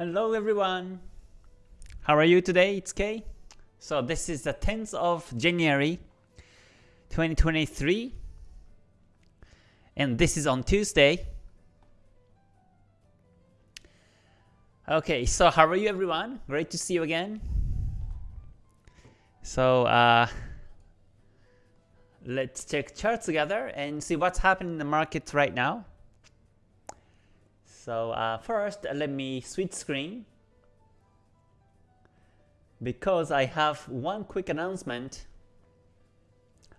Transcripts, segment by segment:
Hello everyone. How are you today? It's Kay. So this is the 10th of January 2023 and this is on Tuesday. Okay, so how are you everyone? Great to see you again. So uh, let's check charts together and see what's happening in the market right now. So uh, first, let me switch screen because I have one quick announcement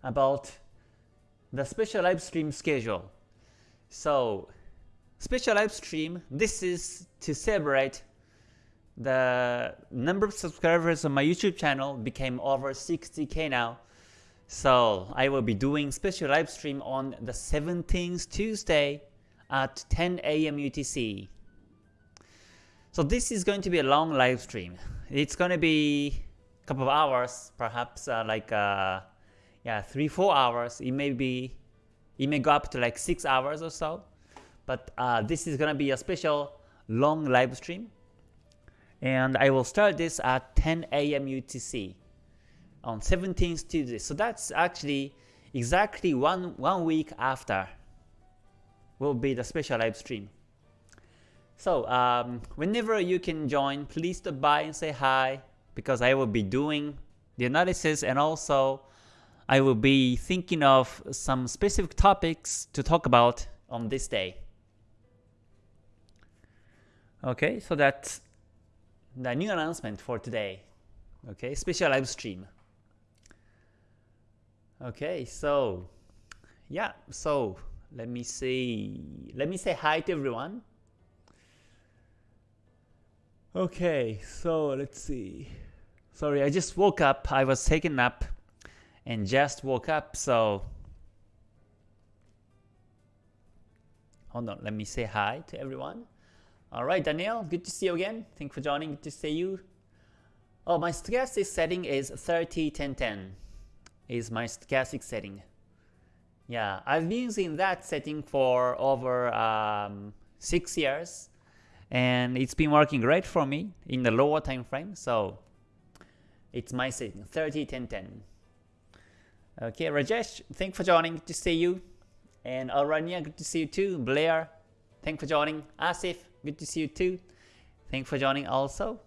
about the special live stream schedule. So special live stream, this is to celebrate the number of subscribers on my YouTube channel became over 60k now. So I will be doing special live stream on the 17th Tuesday at 10 a.m. UTC. So this is going to be a long live stream. It's going to be a couple of hours, perhaps uh, like uh, yeah, three four hours. It may be, it may go up to like six hours or so. But uh, this is going to be a special long live stream, and I will start this at 10 a.m. UTC on 17th Tuesday. So that's actually exactly one one week after will be the special live stream. So um, whenever you can join, please stop by and say hi because I will be doing the analysis and also I will be thinking of some specific topics to talk about on this day. Okay, so that's the new announcement for today. Okay, special live stream. Okay, so yeah, so let me see. Let me say hi to everyone. Okay, so let's see. Sorry, I just woke up. I was taking a nap and just woke up, so hold on. Let me say hi to everyone. All right, Daniel, good to see you again. Thank you for joining. Good to see you. Oh, my stochastic setting is 30 10 10 is my stochastic setting. Yeah, I've been using that setting for over um, six years, and it's been working great for me in the lower time frame. So it's my setting 30 10 10. Okay, Rajesh, thanks for joining. Good to see you. And Aranya, good to see you too. Blair, thanks for joining. Asif, good to see you too. Thanks for joining also.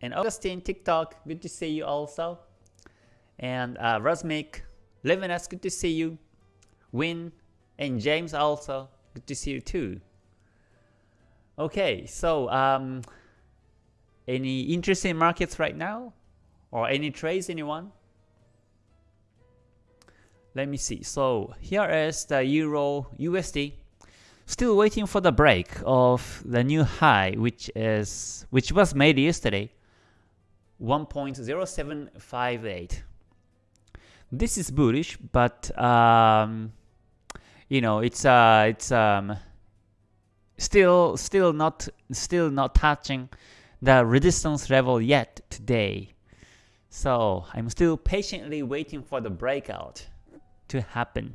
And Augustine, TikTok, good to see you also. And uh, Rasmik, Levinas, good to see you. Win, and James also. Good to see you too. Okay, so um, any interesting markets right now? Or any trades, anyone? Let me see. So here is the Euro USD. Still waiting for the break of the new high, which is which was made yesterday, 1.0758. This is bullish, but um, you know it's uh it's um still still not still not touching the resistance level yet today. So I'm still patiently waiting for the breakout to happen.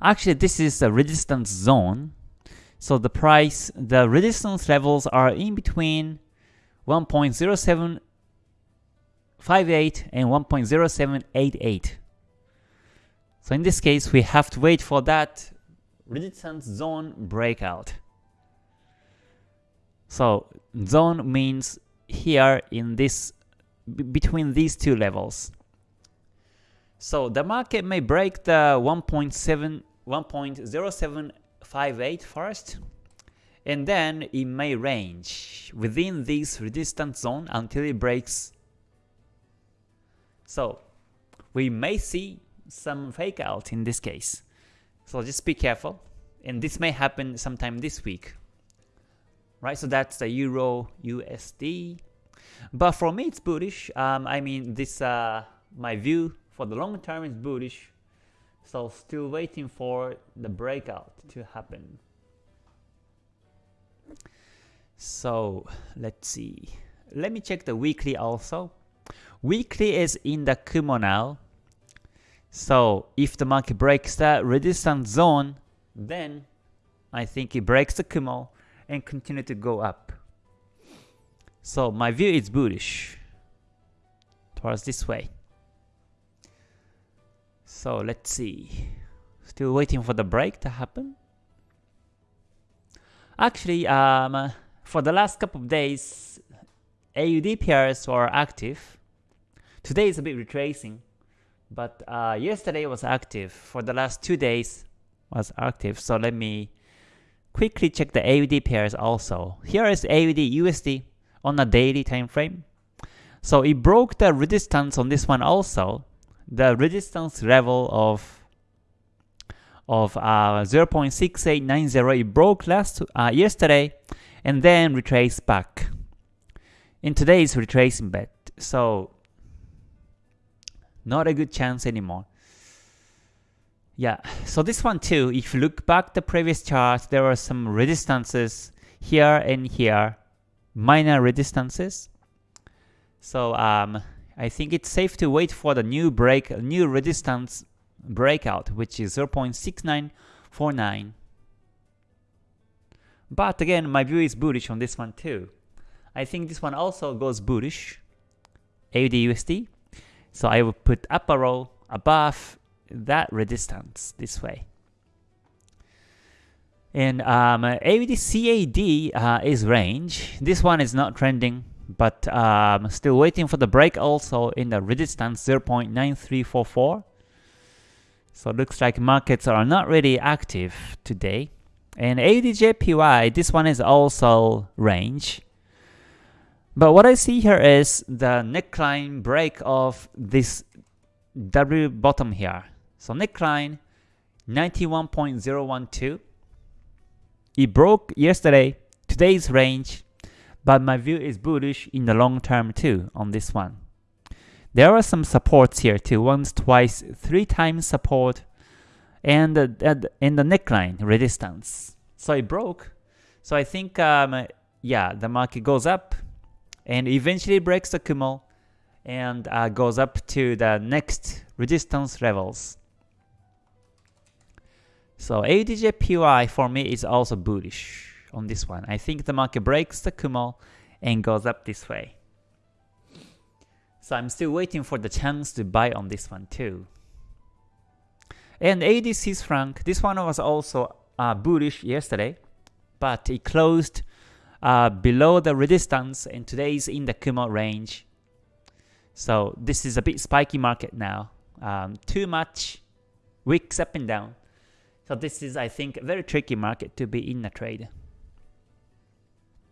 Actually, this is a resistance zone. So the price, the resistance levels are in between 1.0758 and 1.0788. So in this case, we have to wait for that resistance zone breakout. So zone means here in this between these two levels. So the market may break the 1.7 1.0758 first and then it may range within this resistance zone until it breaks. So we may see some fake out in this case. So just be careful. And this may happen sometime this week. Right, so that's the Euro USD. But for me, it's bullish. Um, I mean, this uh, my view for the long term is bullish. So still waiting for the breakout to happen. So let's see. Let me check the weekly also. Weekly is in the Kumo now. So if the market breaks that resistance zone, then I think it breaks the Kumo and continue to go up. So my view is bullish towards this way. So let's see. Still waiting for the break to happen. Actually, um, for the last couple of days, AUD pairs were active. Today is a bit retracing, but uh, yesterday was active. For the last two days was active. So let me quickly check the AUD pairs also. Here is AUD USD on a daily time frame. So it broke the resistance on this one also. The resistance level of of uh, 0.6890 it broke last uh, yesterday and then retraced back. In today's retracing bet, so not a good chance anymore. Yeah, so this one too, if you look back the previous chart, there are some resistances here and here, minor resistances. So um, I think it's safe to wait for the new break, new resistance breakout, which is 0.6949. But again, my view is bullish on this one too. I think this one also goes bullish, AUD So I will put up arrow above that resistance this way. And um, CAD uh, is range. This one is not trending, but um, still waiting for the break also in the resistance 0.9344. So looks like markets are not really active today. And AUDJPY, this one is also range. But what I see here is the neckline break of this W bottom here. So neckline 91.012. It broke yesterday, today's range, but my view is bullish in the long term too on this one. There are some supports here too, once, twice, three times support, and the, in the neckline resistance. So it broke. So I think, um, yeah, the market goes up and eventually breaks the Kumo and uh, goes up to the next resistance levels. So AUDJPY for me is also bullish on this one. I think the market breaks the Kumo and goes up this way. So I'm still waiting for the chance to buy on this one too. And AUD Swiss franc, this one was also uh, bullish yesterday, but it closed uh, below the resistance and today is in the Kumo range. So this is a bit spiky market now. Um, too much wicks up and down. So this is, I think, a very tricky market to be in a trade.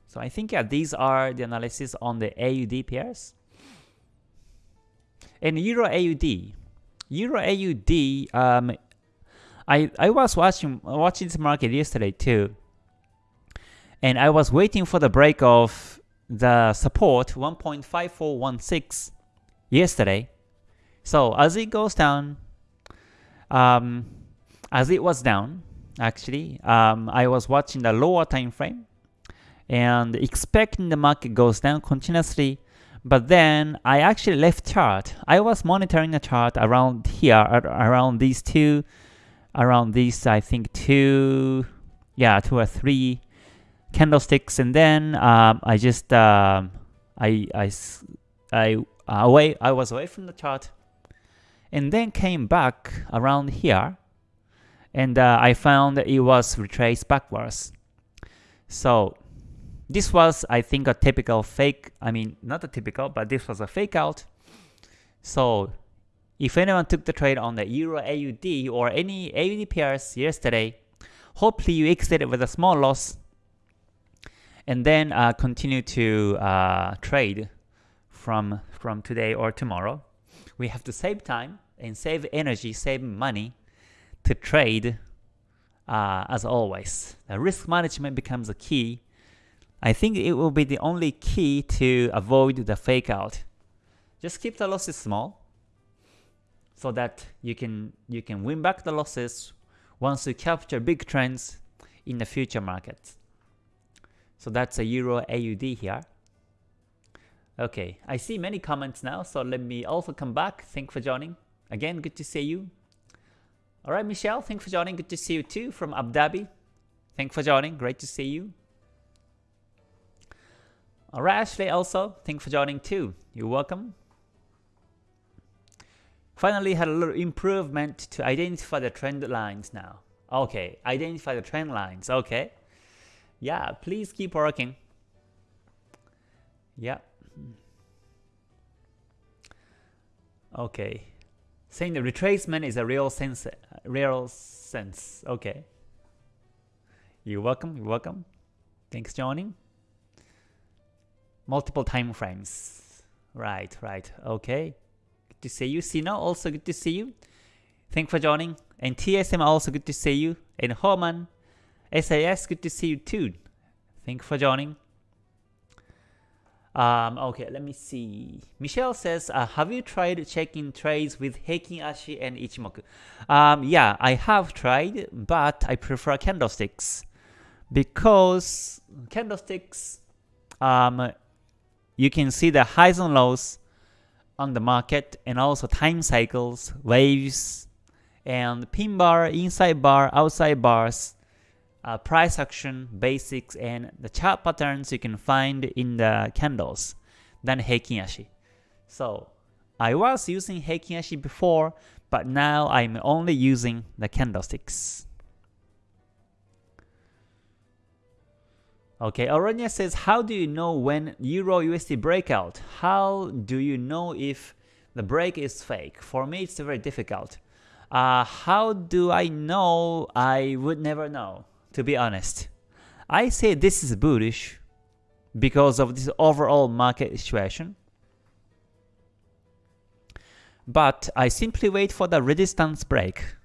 So I think yeah, these are the analysis on the AUD pairs. And Euro AUD, Euro AUD, um, I I was watching watching this market yesterday too, and I was waiting for the break of the support 1.5416 yesterday. So as it goes down, um, as it was down, actually, um, I was watching the lower time frame and expecting the market goes down continuously but then I actually left chart. I was monitoring the chart around here, around these two, around these I think two, yeah, two or three candlesticks, and then um, I just um, I I I away I was away from the chart, and then came back around here, and uh, I found it was retraced backwards. So this was, I think, a typical fake, I mean, not a typical, but this was a fake out. So if anyone took the trade on the Euro AUD or any AUD pairs yesterday, hopefully you exited with a small loss and then uh, continue to uh, trade from, from today or tomorrow. We have to save time and save energy, save money to trade uh, as always. The risk management becomes a key I think it will be the only key to avoid the fake out. Just keep the losses small so that you can you can win back the losses once you capture big trends in the future markets. So that's a Euro AUD here. Okay, I see many comments now, so let me also come back. Thanks for joining. Again, good to see you. Alright, Michelle, thanks for joining. Good to see you too from Abu Dhabi. Thanks for joining. Great to see you. Alright, Ashley also, thanks for joining too. You're welcome. Finally had a little improvement to identify the trend lines now. Okay, identify the trend lines, okay. Yeah, please keep working. Yeah. Okay. Saying the retracement is a real sense, real sense. Okay. You're welcome, you're welcome. Thanks joining multiple time frames. Right, right. Okay. Good to see you. Sino, also good to see you. Thanks for joining. And TSM, also good to see you. And Homan, SAS, good to see you too. Thanks for joining. Um, okay, let me see. Michelle says, uh, have you tried checking trades with Heikin Ashi and Ichimoku? Um, yeah, I have tried, but I prefer candlesticks because candlesticks um, you can see the highs and lows on the market and also time cycles, waves, and pin bar, inside bar, outside bars, uh, price action, basics, and the chart patterns you can find in the candles than Heikin Ashi. So I was using Heikin Ashi before, but now I'm only using the candlesticks. Okay, Aronia says, how do you know when Euro USD breakout? How do you know if the break is fake? For me, it's very difficult. Uh, how do I know? I would never know, to be honest. I say this is bullish because of this overall market situation. But I simply wait for the resistance break.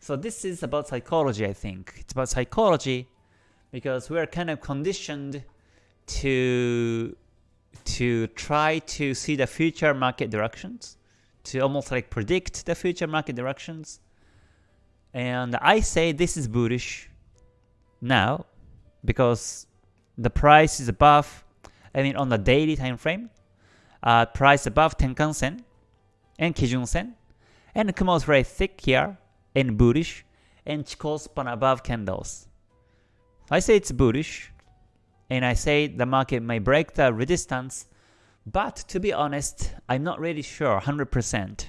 So this is about psychology, I think. It's about psychology because we are kind of conditioned to to try to see the future market directions, to almost like predict the future market directions. And I say this is bullish now because the price is above, I mean on the daily time frame, uh, price above Tenkan Sen and Kijun Sen, and Kumo is very thick here and bullish, and Chikou span above candles. I say it's bullish, and I say the market may break the resistance, but to be honest, I'm not really sure 100%.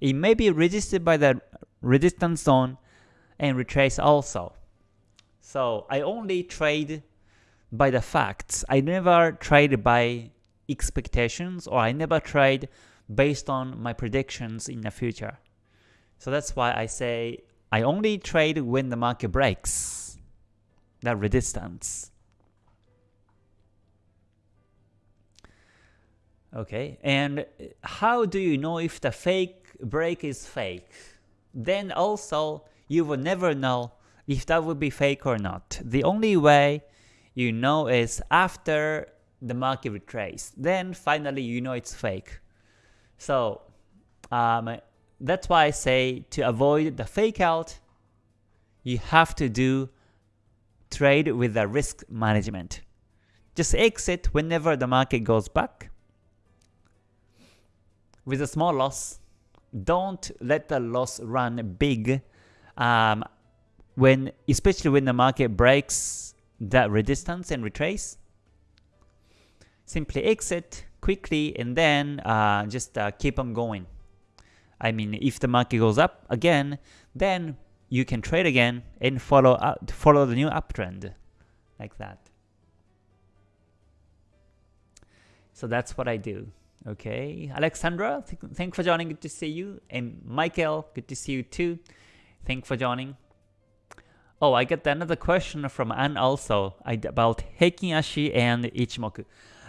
It may be resisted by the resistance zone and retrace also. So I only trade by the facts. I never trade by expectations or I never trade based on my predictions in the future. So that's why I say I only trade when the market breaks that resistance. Okay, and how do you know if the fake break is fake? Then also, you will never know if that would be fake or not. The only way you know is after the market retrace. Then finally you know it's fake. So um, that's why I say to avoid the fake out, you have to do trade with the risk management. Just exit whenever the market goes back with a small loss. Don't let the loss run big um, when, especially when the market breaks that resistance and retrace. Simply exit quickly and then uh, just uh, keep on going. I mean, if the market goes up again, then you can trade again and follow up, follow the new uptrend like that. So that's what I do. Okay, Alexandra, th thanks for joining. Good to see you. And Michael, good to see you too. Thanks for joining. Oh, I got another question from Anne also about Heikin Ashi and Ichimoku.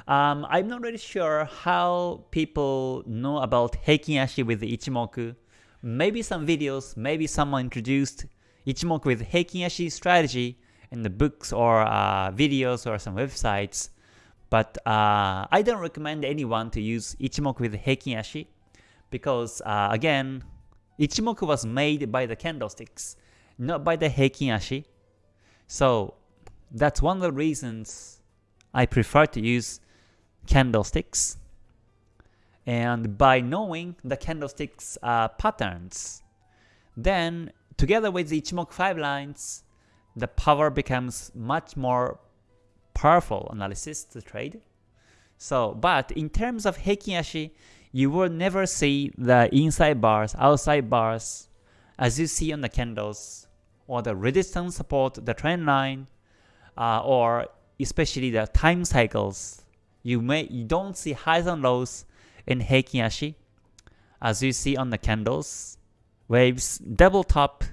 Um, I'm not really sure how people know about Heikin Ashi with Ichimoku maybe some videos, maybe someone introduced Ichimoku with Heikin Ashi strategy in the books or uh, videos or some websites. But uh, I don't recommend anyone to use Ichimoku with Heikin Ashi because uh, again, Ichimoku was made by the candlesticks, not by the Heikin Ashi. So that's one of the reasons I prefer to use candlesticks and by knowing the candlesticks uh, patterns, then together with the Ichimoku 5 lines, the power becomes much more powerful analysis to trade. So, but in terms of Heikin Ashi, you will never see the inside bars, outside bars, as you see on the candles, or the resistance support, the trend line, uh, or especially the time cycles. You may you don't see highs and lows in Heikin Ashi, as you see on the candles, waves, double top,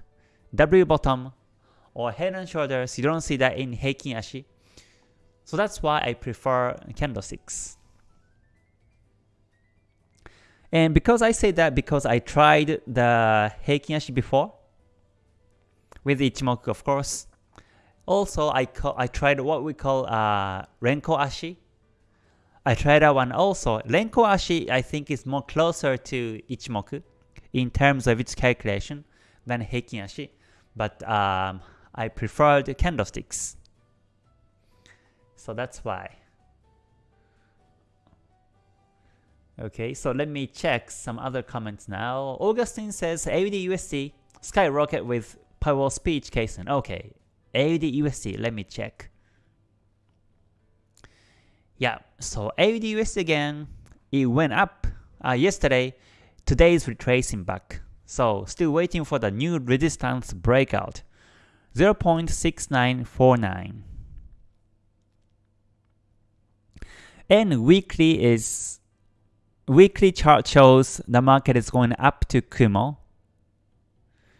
W bottom, or head and shoulders. You don't see that in Heikin Ashi. So that's why I prefer candlesticks. And because I say that because I tried the Heikin Ashi before, with Ichimoku of course. Also, I I tried what we call uh, Renko Ashi. I tried that one also. Renko Ashi I think is more closer to Ichimoku in terms of its calculation than Heikin Ashi, but um, I preferred candlesticks. So that's why. Okay, so let me check some other comments now. Augustine says AUD USD skyrocket with Powell speech case. Okay, AUD USD, let me check. Yeah, so AUD USD again, it went up uh, yesterday. Today is retracing back. So still waiting for the new resistance breakout. 0.6949. And weekly is weekly chart shows the market is going up to Kumo.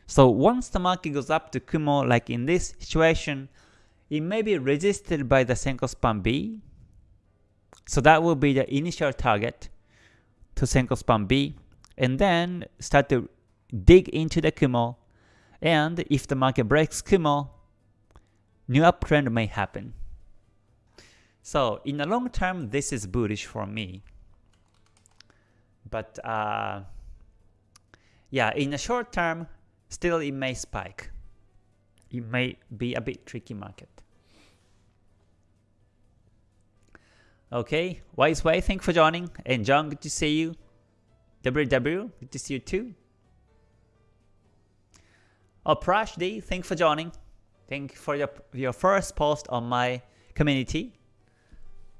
So once the market goes up to Kumo, like in this situation, it may be resisted by the Senko span B. So that will be the initial target to Senko span B. And then start to dig into the Kumo. And if the market breaks Kumo, new uptrend may happen. So in the long term, this is bullish for me. But uh, yeah, in the short term, still it may spike. It may be a bit tricky market. Okay, Wise Way, thank you for joining. And John, good to see you. WW, good to see you too. Oh, Prash D, thank you for joining. Thank you for your, your first post on my community.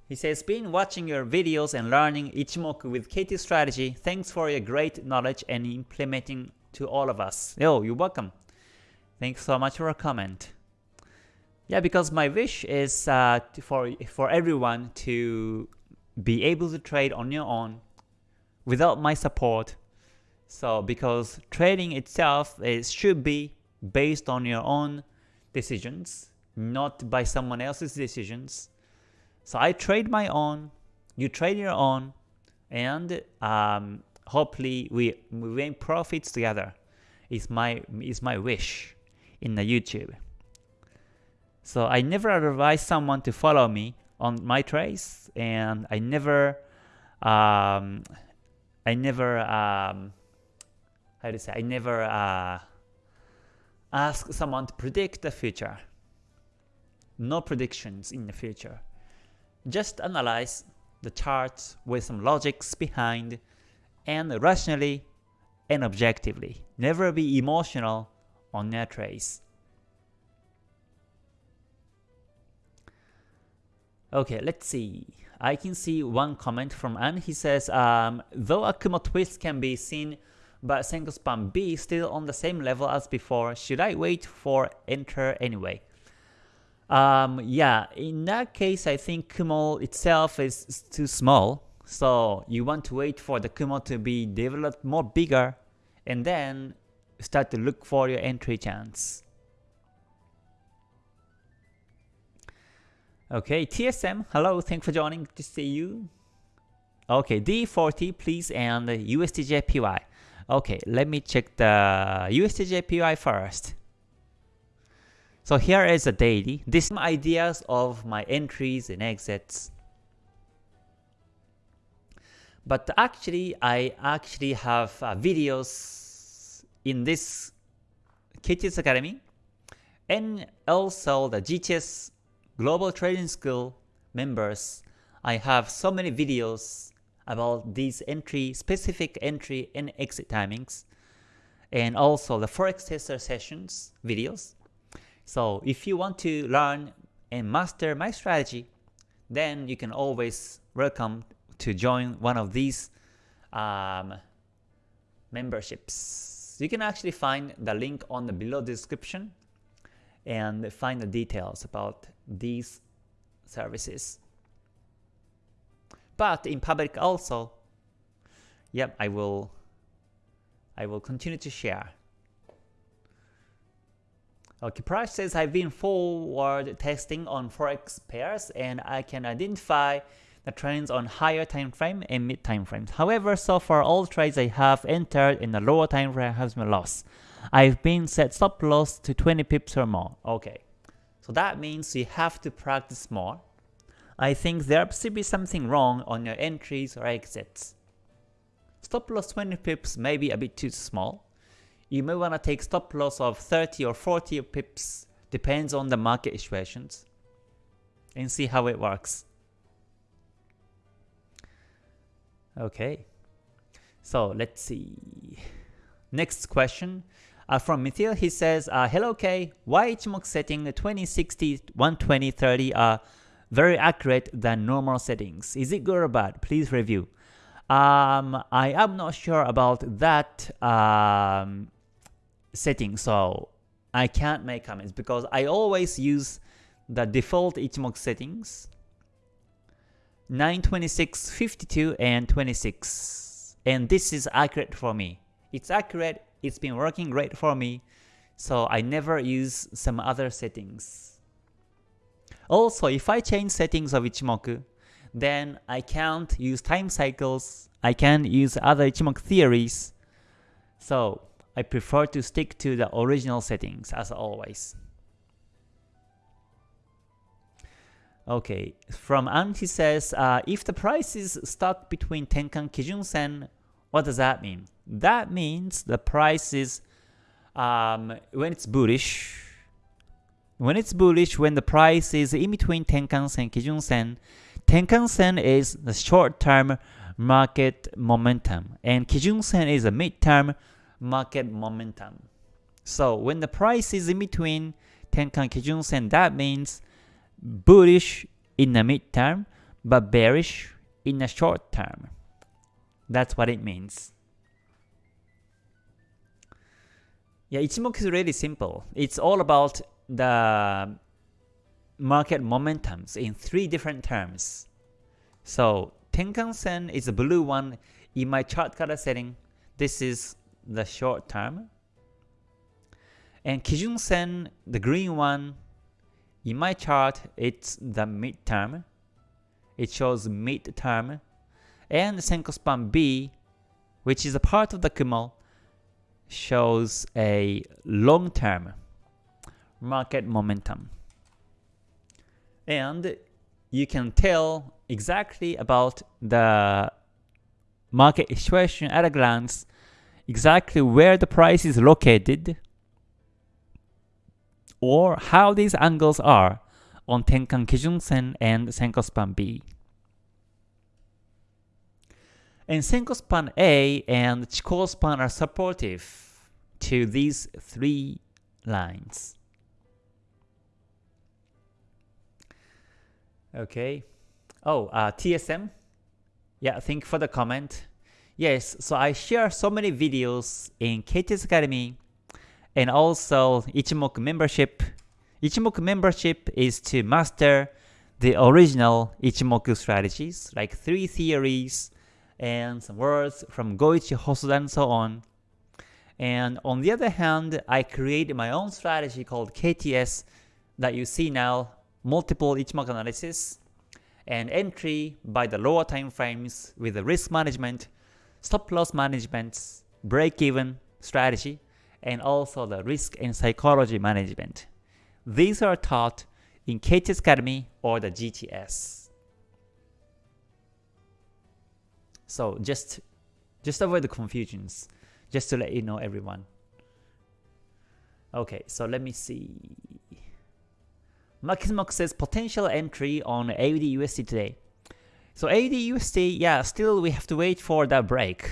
He says, been watching your videos and learning Ichimoku with KT strategy. Thanks for your great knowledge and implementing to all of us. Yo, you're welcome. Thanks so much for a comment. Yeah, because my wish is uh, for for everyone to be able to trade on your own without my support. So because trading itself is should be based on your own decisions, not by someone else's decisions. So I trade my own, you trade your own, and um, hopefully we, we make profits together. Is my is my wish in the YouTube. So I never advise someone to follow me on my trades, and I never, um, I never, um, how to say, I never uh, ask someone to predict the future. No predictions in the future. Just analyze the charts with some logics behind and rationally and objectively. Never be emotional on your trades. Okay, let's see. I can see one comment from Anne. He says, um, though a Kumo twist can be seen, but Senko span B still on the same level as before, should I wait for enter anyway? Um, yeah, in that case, I think Kumo itself is too small. So you want to wait for the Kumo to be developed more bigger and then start to look for your entry chance. Okay, TSM, hello, thanks for joining, good to see you. Okay, D40 please and USDJPY. Okay, let me check the USDJPY first. So here is a daily. These ideas of my entries and exits. But actually, I actually have uh, videos in this KTS Academy and also the GTS Global Trading School members. I have so many videos about these entry, specific entry and exit timings, and also the Forex Tester sessions videos. So if you want to learn and master my strategy, then you can always welcome to join one of these um, memberships. You can actually find the link on the below description and find the details about these services. But in public also, yep, I will I will continue to share. Okay, Price says I've been forward testing on forex pairs and I can identify the trends on higher time frame and mid time frames. However, so far all trades I have entered in the lower time frame has been lost. I've been set stop loss to 20 pips or more. Okay, so that means you have to practice more. I think there must be something wrong on your entries or exits. Stop loss 20 pips may be a bit too small you may want to take stop loss of 30 or 40 pips, depends on the market situations, and see how it works. Okay, so let's see. Next question. Uh, from Mithil, he says, uh, Hello K, why Ichimoku setting 20, 60, 120, 30 are very accurate than normal settings? Is it good or bad? Please review. Um, I am not sure about that um, setting, so I can't make comments because I always use the default Ichimoku settings 926, 52, and 26. And this is accurate for me. It's accurate, it's been working great for me, so I never use some other settings. Also, if I change settings of Ichimoku, then I can't use time cycles, I can't use other Ichimoku theories. So I prefer to stick to the original settings as always. Okay, from Anti says, uh, if the price is stuck between Tenkan Kijun Sen, what does that mean? That means the price is, um, when it's bullish, when it's bullish, when the price is in between Tenkan Sen Kijun Sen, Tenkan Sen is the short-term market momentum, and Kijun Sen is a mid-term market momentum. So when the price is in between Tenkan Kijun Sen, that means bullish in the midterm, but bearish in the short term. That's what it means. Yeah, Ichimoku is really simple. It's all about the market momentums in three different terms. So Tenkan Sen is the blue one in my chart color setting. This is the short term. And Kijun Sen, the green one, in my chart, it's the mid-term. It shows mid-term. And Senko Span B, which is a part of the Kumo, shows a long-term market momentum. And you can tell exactly about the market situation at a glance exactly where the price is located or how these angles are on Tenkan Kijun Sen and Senko Span B. And Senko Span A and Chikou Span are supportive to these three lines. Okay. Oh, uh, TSM. Yeah, thank you for the comment. Yes, so I share so many videos in KTS Academy and also Ichimoku membership. Ichimoku membership is to master the original Ichimoku strategies, like three theories and some words from Goichi Hosoda and so on. And on the other hand, I created my own strategy called KTS that you see now, multiple Ichimoku analysis, and entry by the lower time frames with the risk management stop loss management, break-even strategy, and also the risk and psychology management. These are taught in KTS Academy or the GTS. So just just avoid the confusions, just to let you know everyone. Okay, so let me see. Makismok says potential entry on AUD USD today. So AUD yeah, still we have to wait for the break.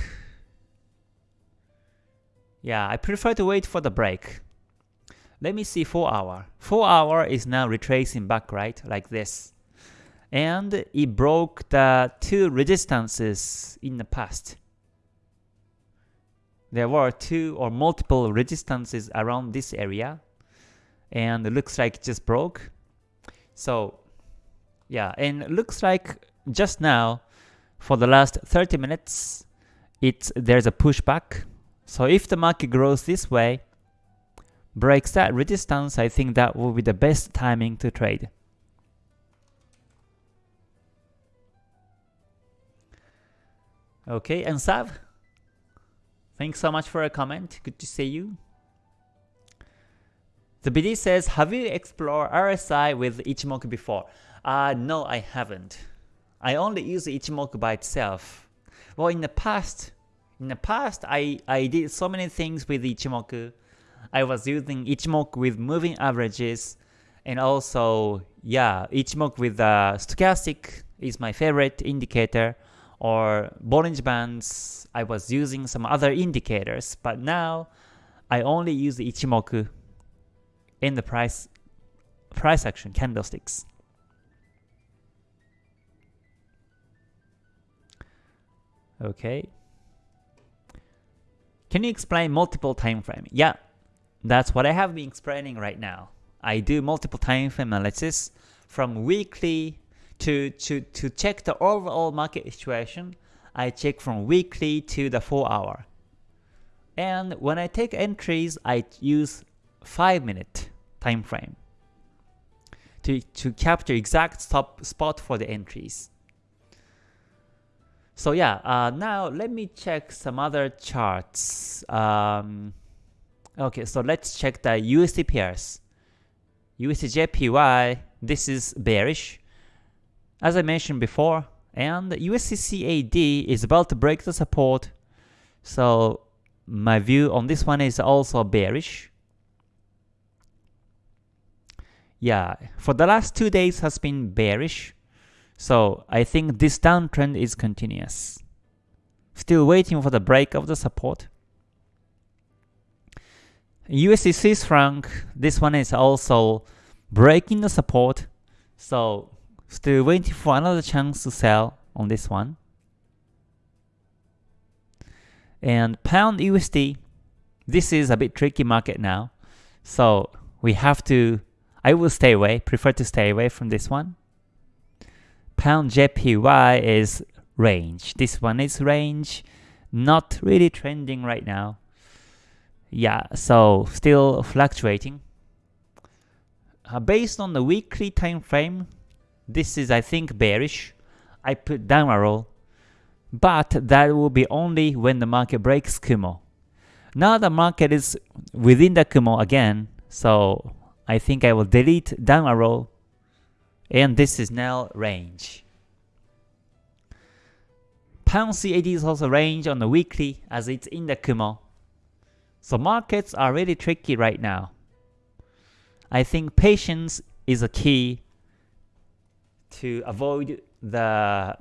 Yeah, I prefer to wait for the break. Let me see 4 hour. 4 hour is now retracing back, right? Like this. and it broke the two resistances in the past. There were two or multiple resistances around this area and it looks like it just broke. So yeah, and it looks like just now for the last 30 minutes it's there's a pushback. So if the market grows this way, breaks that resistance, I think that will be the best timing to trade. Okay, and Sav, thanks so much for a comment. Good to see you. The BD says, have you explored RSI with Ichimoku before? Uh, no, I haven't. I only use Ichimoku by itself. Well, in the past, in the past, I, I did so many things with Ichimoku. I was using Ichimoku with moving averages, and also, yeah, Ichimoku with uh, stochastic is my favorite indicator or Bollinger Bands, I was using some other indicators, but now I only use Ichimoku in the price price action candlesticks. Okay. Can you explain multiple time frame? Yeah, that's what I have been explaining right now. I do multiple time frame analysis from weekly to, to, to check the overall market situation, I check from weekly to the 4 hour. And when I take entries, I use 5 minute time frame to, to capture exact stop spot for the entries. So yeah, uh, now let me check some other charts. Um, okay, so let's check the USD pairs. USDJPY, this is bearish. As I mentioned before, and USDCAD is about to break the support, so my view on this one is also bearish. Yeah, for the last two days has been bearish, so I think this downtrend is continuous. Still waiting for the break of the support. USD Swiss franc, this one is also breaking the support, so Still waiting for another chance to sell on this one. And pound USD, this is a bit tricky market now. So we have to, I will stay away, prefer to stay away from this one. Pound JPY is range. This one is range, not really trending right now. Yeah, so still fluctuating. Uh, based on the weekly time frame, this is, I think, bearish. I put down a roll, but that will be only when the market breaks Kumo. Now the market is within the Kumo again, so I think I will delete down arrow, and this is now range. Pound CAD is also range on the weekly as it's in the Kumo. So markets are really tricky right now. I think patience is a key to avoid the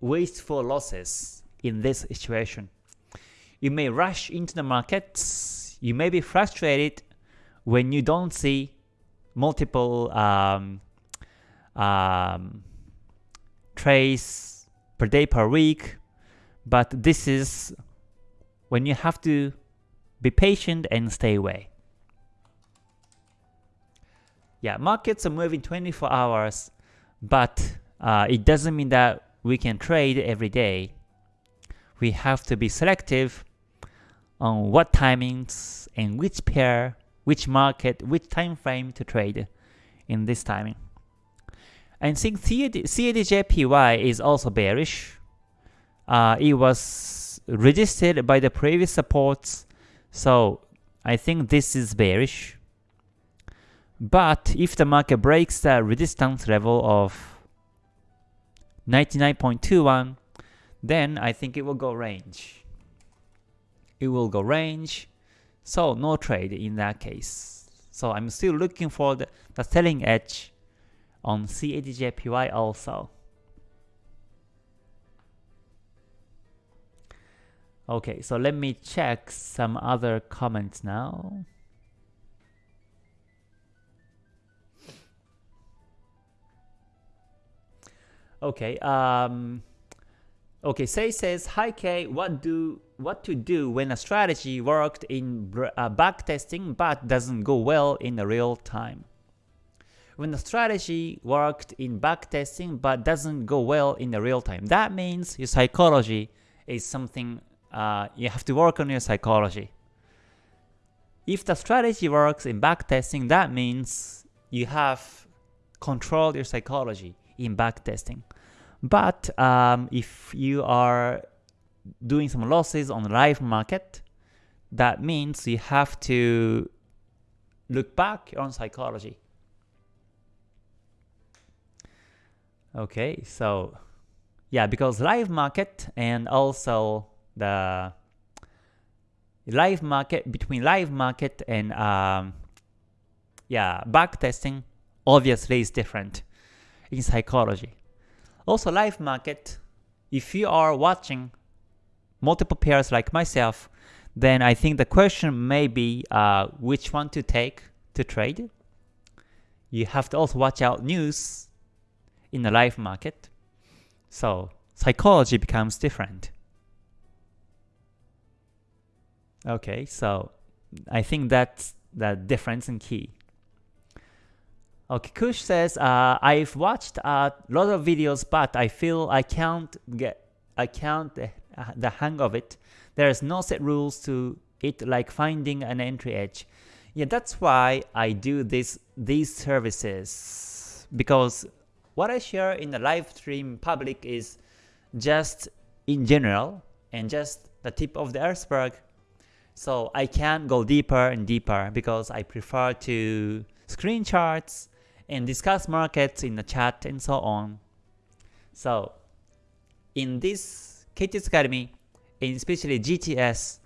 wasteful losses in this situation. You may rush into the markets, you may be frustrated when you don't see multiple um, um, trades per day per week, but this is when you have to be patient and stay away. Yeah, markets are moving 24 hours but uh, it doesn't mean that we can trade every day. We have to be selective on what timings and which pair, which market, which time frame to trade in this timing. And since CADJPY is also bearish, uh, it was resisted by the previous supports, so I think this is bearish. But if the market breaks the resistance level of 99.21, then I think it will go range. It will go range, so no trade in that case. So I'm still looking for the, the selling edge on CADJPY also. Okay, so let me check some other comments now. Okay. Um, okay. Say says, "Hi K, what do what to do when a strategy worked in uh, back testing but doesn't go well in the real time?" When the strategy worked in back testing but doesn't go well in the real time, that means your psychology is something uh, you have to work on your psychology. If the strategy works in back testing, that means you have controlled your psychology in back testing. But um, if you are doing some losses on live market, that means you have to look back on psychology. Okay, so yeah, because live market and also the live market between live market and um, yeah back testing obviously is different in psychology. Also live market, if you are watching multiple pairs like myself, then I think the question may be uh, which one to take to trade. You have to also watch out news in the live market. So psychology becomes different. Okay, so I think that's the difference in key. Okay, Kush says, uh, I've watched a lot of videos, but I feel I can't get, I can't uh, the hang of it. There's no set rules to it like finding an entry edge. Yeah, that's why I do this these services because what I share in the live stream public is just in general and just the tip of the iceberg so I can't go deeper and deeper because I prefer to screen charts and discuss markets in the chat and so on. So in this KTS Academy, and especially GTS,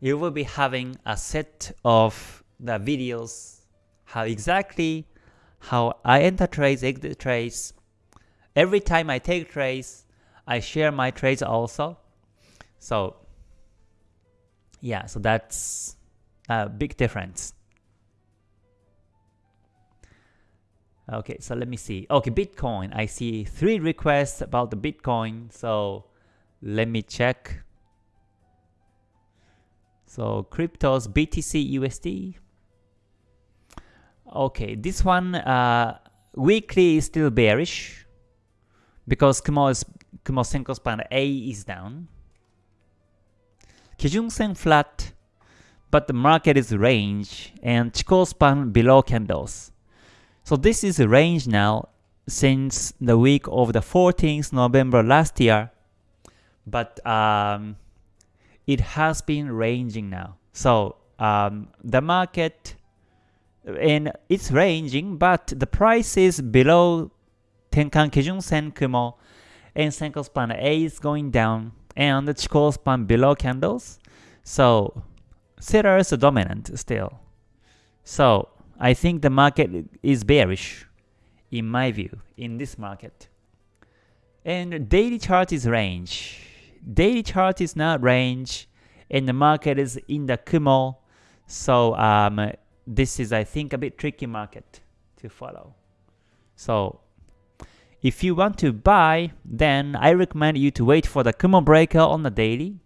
you will be having a set of the videos, how exactly how I enter trades, exit trades. Every time I take trades, I share my trades also. So yeah, so that's a big difference. Okay, so let me see. Okay, Bitcoin. I see three requests about the Bitcoin. So let me check. So cryptos, BTC, USD. Okay, this one uh, weekly is still bearish because Kumo is Kumo Senko span A is down. Kijun-sen flat, but the market is range, and Chikou span below candles. So this is a range now since the week of the 14th November last year, but um, it has been ranging now. So um, the market, and it's ranging, but the price is below Tenkan Kijun Sen Kumo, and Senko span A is going down, and the Chikou span below candles. So sellers are dominant still. So I think the market is bearish in my view in this market. And daily chart is range. Daily chart is not range and the market is in the Kumo. So um, this is I think a bit tricky market to follow. So if you want to buy, then I recommend you to wait for the Kumo breaker on the daily.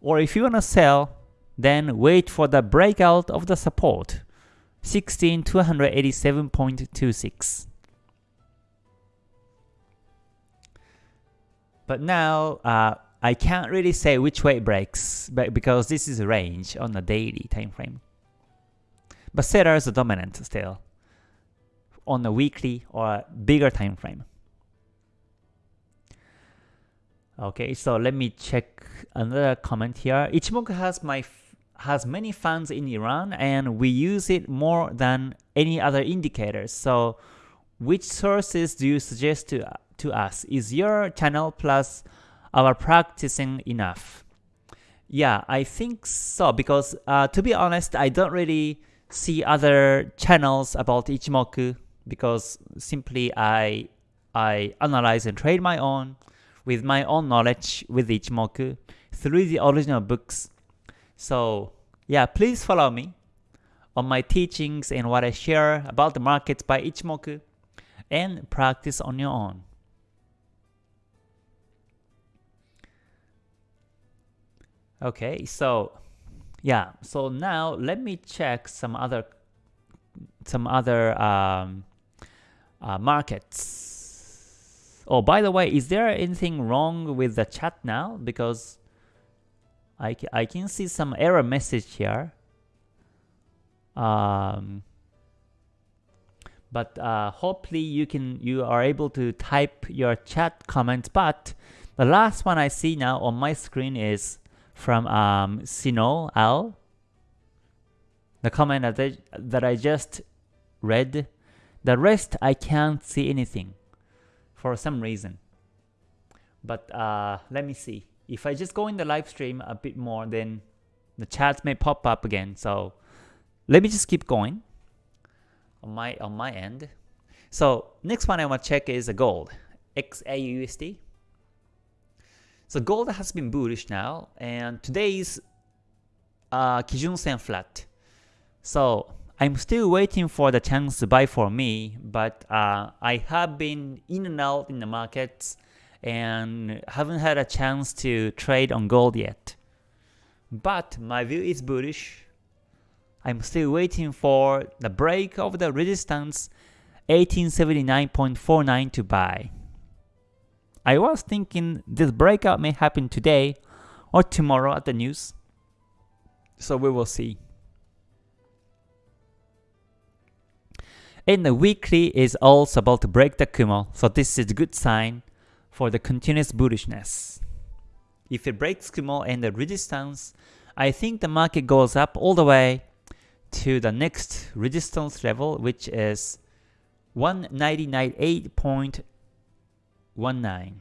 Or if you want to sell, then wait for the breakout of the support, 16287.26. But now, uh, I can't really say which way it breaks, but because this is a range on the daily time frame. But sellers are dominant still on a weekly or bigger time frame. Okay, so let me check another comment here. Ichimoku has my has many fans in Iran and we use it more than any other indicators. So which sources do you suggest to, to us? Is your channel plus our practicing enough? Yeah, I think so because uh, to be honest, I don't really see other channels about Ichimoku because simply I I analyze and trade my own with my own knowledge with Ichimoku through the original books. So yeah, please follow me on my teachings and what I share about the markets by Ichimoku and practice on your own. Okay, so yeah, so now let me check some other some other um, uh, markets. Oh, by the way, is there anything wrong with the chat now? Because I, I can see some error message here. Um, but uh, hopefully you can you are able to type your chat comment. But the last one I see now on my screen is from um, Sino Al. The comment that I, that I just read. The rest I can't see anything for some reason. But uh, let me see. If I just go in the live stream a bit more, then the chat may pop up again. So let me just keep going on my on my end. So next one I want to check is gold, XAUSD. So gold has been bullish now, and today's uh, Kijun Sen flat. So I'm still waiting for the chance to buy for me, but uh, I have been in and out in the markets and haven't had a chance to trade on gold yet. But my view is bullish. I'm still waiting for the break of the resistance 1879.49 to buy. I was thinking this breakout may happen today or tomorrow at the news. So we will see. And the weekly is also about to break the Kumo, so this is a good sign for the continuous bullishness. If it breaks Kumo and the resistance, I think the market goes up all the way to the next resistance level, which is 199.8.19.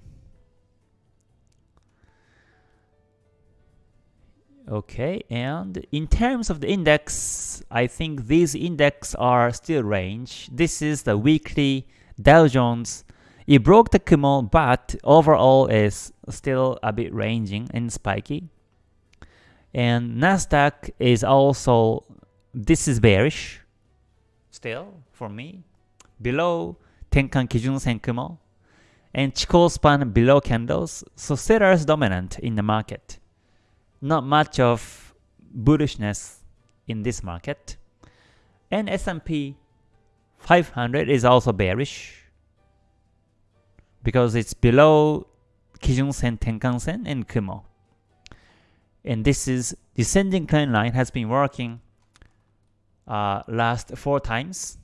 Okay, and in terms of the index, I think these index are still range. This is the weekly Dow Jones. It broke the Kumo, but overall is still a bit ranging and spiky. And Nasdaq is also, this is bearish still for me. Below Tenkan Kijun Sen Kumo and Chikou span below candles, so sellers dominant in the market not much of bullishness in this market. And S&P 500 is also bearish because it's below Kijun Sen, Tenkan Sen, and Kumo. And this is descending trend line has been working uh, last four times.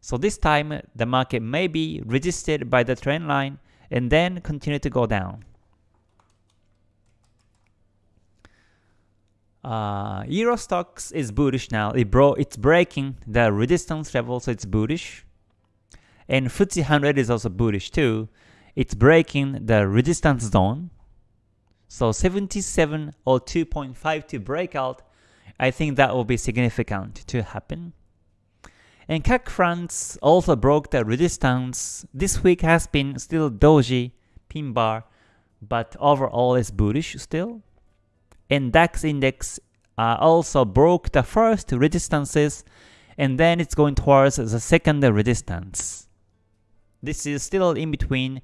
So this time the market may be resisted by the trend line and then continue to go down. Uh, Euro Stoxx is bullish now. It bro it's breaking the resistance level, so it's bullish. And FTSE 100 is also bullish too. It's breaking the resistance zone. So 77 or 2.5 to breakout, I think that will be significant to happen. And CAC France also broke the resistance. This week has been still doji, pin bar, but overall is bullish still and DAX index uh, also broke the first resistances and then it's going towards the second resistance. This is still in between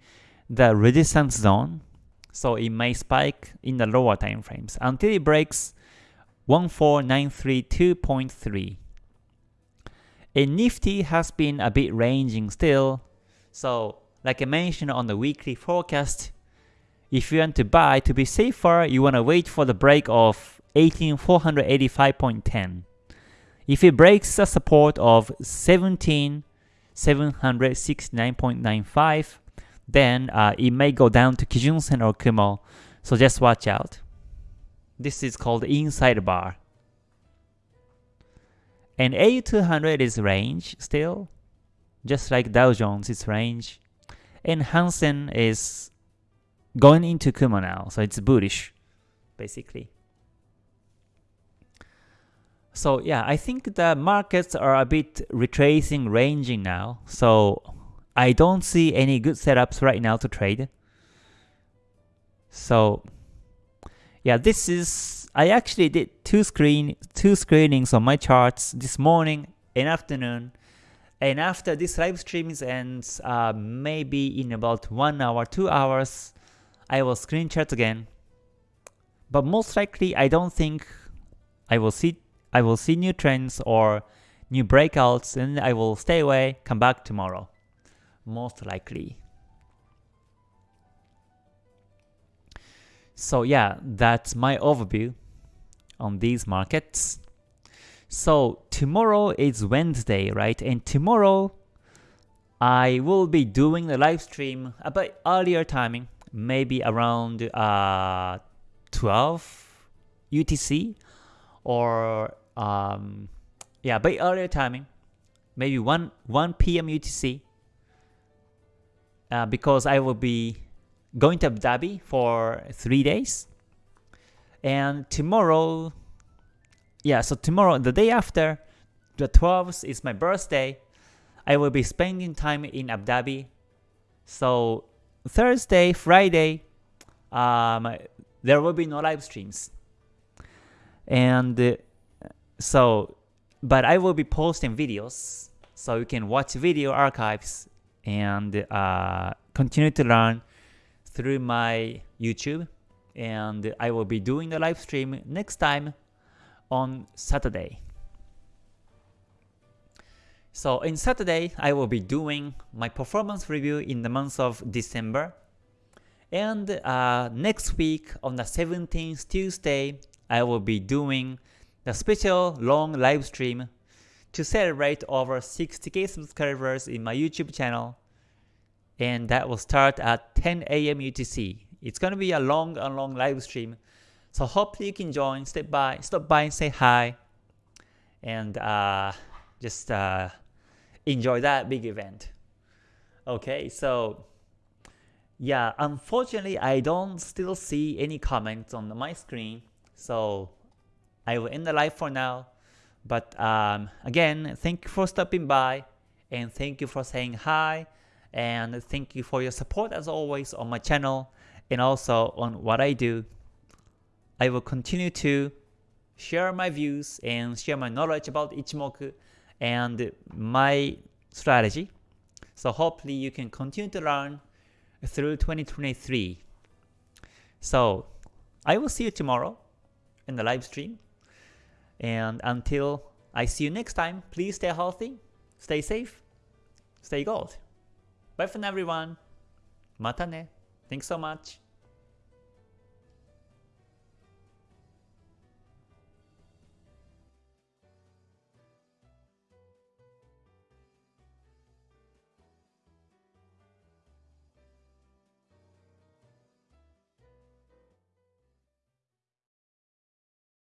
the resistance zone, so it may spike in the lower time frames until it breaks 14932.3. And Nifty has been a bit ranging still, so like I mentioned on the weekly forecast, if you want to buy, to be safer, you want to wait for the break of 18485.10. If it breaks the support of 17769.95, then uh, it may go down to Kijun-sen or Kumo, so just watch out. This is called inside bar. And AU200 is range still, just like Dow Jones is range. And Hang Seng is going into Kumo now, so it's bullish, basically. So yeah, I think the markets are a bit retracing, ranging now. So I don't see any good setups right now to trade. So yeah, this is I actually did two screen two screenings on my charts this morning and afternoon. And after this live stream ends, uh, maybe in about one hour, two hours, I will screen screenshot again. but most likely I don't think I will see I will see new trends or new breakouts and I will stay away, come back tomorrow. Most likely. So yeah, that's my overview on these markets. So tomorrow is Wednesday, right? And tomorrow I will be doing the live stream a bit earlier timing, maybe around uh, 12 UTC or um, yeah, but earlier timing, maybe 1 1 p.m. UTC. Uh, because I will be going to Abu Dhabi for three days, and tomorrow, yeah, so tomorrow, the day after, the 12th is my birthday. I will be spending time in Abu Dhabi. So Thursday, Friday, um, there will be no live streams. And uh, so, but I will be posting videos so you can watch video archives and uh, continue to learn through my YouTube. And I will be doing the live stream next time on Saturday. So in Saturday, I will be doing my performance review in the month of December. And uh, next week on the 17th Tuesday, I will be doing the special long live stream to celebrate over 60k subscribers in my YouTube channel and that will start at 10 a.m. UTC. It's gonna be a long and long live stream, so hopefully you can join. Step by, stop by and say hi, and uh, just uh, enjoy that big event. Okay, so yeah, unfortunately I don't still see any comments on my screen, so I will end the live for now. But um, again, thank you for stopping by, and thank you for saying hi, and thank you for your support as always on my channel and also on what I do. I will continue to share my views and share my knowledge about Ichimoku and my strategy. So hopefully you can continue to learn through 2023. So I will see you tomorrow in the live stream. And until I see you next time, please stay healthy, stay safe, stay gold. Bye for now everyone. Mata ne. Thanks so much.